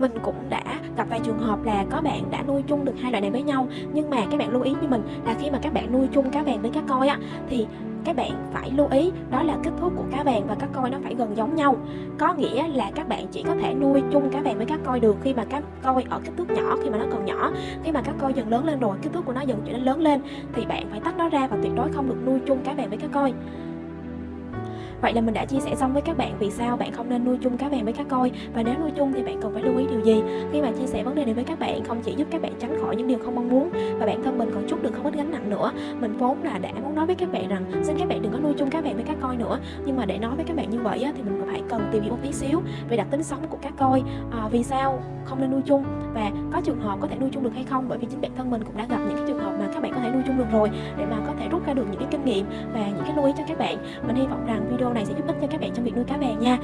mình cũng đã gặp vài trường hợp là có bạn đã nuôi chung được hai loại này với nhau. Nhưng mà các bạn lưu ý như mình là khi mà các bạn nuôi chung cá vàng với cá coi á, thì các bạn phải lưu ý đó là kích thước của cá vàng và cá coi nó phải gần giống nhau. Có nghĩa là các bạn chỉ có thể nuôi chung cá vàng với cá coi được khi mà cá coi ở kích thước nhỏ, khi mà nó còn nhỏ. Khi mà cá coi dần lớn lên rồi, kích thước của nó dần trở nên lớn lên, thì bạn phải tách nó ra và tuyệt đối không được nuôi chung cá vàng với cá coi. Vậy là mình đã chia sẻ xong với các bạn vì sao bạn không nên nuôi chung cá vàng với cá coi và nếu nuôi chung thì bạn cần phải lưu ý điều gì. Khi mà chia sẻ vấn đề này với các bạn không chỉ giúp các bạn tránh khỏi những điều không mong muốn và bản thân mình còn chút được không ít gánh nặng nữa. Mình vốn là đã muốn nói với các bạn rằng xin các bạn đừng có nuôi chung cá vàng với cá coi nữa. Nhưng mà để nói với các bạn như vậy á, thì mình phải cần tìm hiểu một tí xíu về đặc tính sống của cá coi. À, vì sao không nên nuôi chung và có trường hợp có thể nuôi chung được hay không bởi vì chính bản thân mình cũng đã gặp những cái trường hợp mà các bạn có thể nuôi chung được rồi để mà có thể rút ra được những cái kinh nghiệm và những cái lưu ý cho các bạn. Mình hy vọng rằng video này sẽ giúp ích cho các bạn trong việc nuôi cá vàng nha.